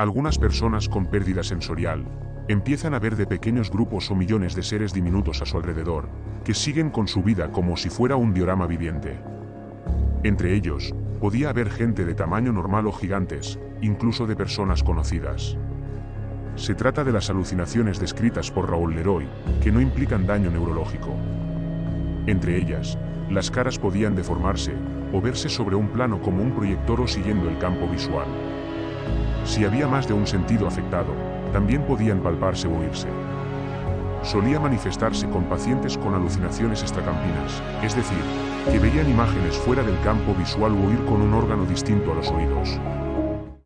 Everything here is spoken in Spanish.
Algunas personas con pérdida sensorial empiezan a ver de pequeños grupos o millones de seres diminutos a su alrededor, que siguen con su vida como si fuera un diorama viviente. Entre ellos, podía haber gente de tamaño normal o gigantes, incluso de personas conocidas. Se trata de las alucinaciones descritas por Raúl Leroy, que no implican daño neurológico. Entre ellas, las caras podían deformarse, o verse sobre un plano como un proyector o siguiendo el campo visual. Si había más de un sentido afectado, también podían palparse o oírse. Solía manifestarse con pacientes con alucinaciones extracampinas, es decir, que veían imágenes fuera del campo visual o oír con un órgano distinto a los oídos.